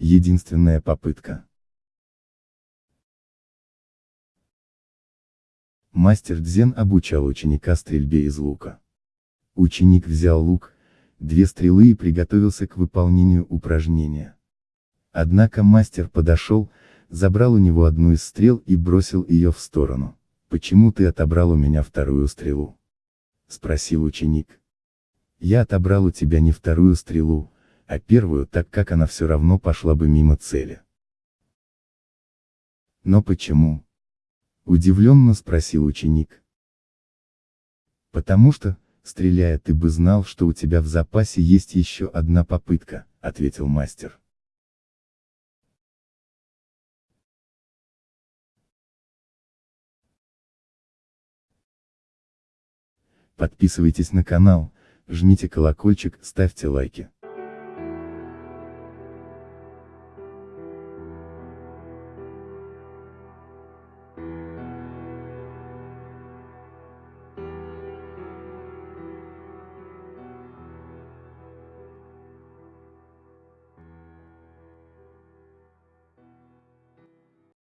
Единственная попытка. Мастер Дзен обучал ученика стрельбе из лука. Ученик взял лук, две стрелы и приготовился к выполнению упражнения. Однако мастер подошел, забрал у него одну из стрел и бросил ее в сторону. «Почему ты отобрал у меня вторую стрелу?» — спросил ученик. «Я отобрал у тебя не вторую стрелу, а первую, так как она все равно пошла бы мимо цели». «Но почему?» — удивленно спросил ученик. «Потому что, стреляя ты бы знал, что у тебя в запасе есть еще одна попытка», — ответил мастер. Подписывайтесь на канал, жмите колокольчик, ставьте лайки.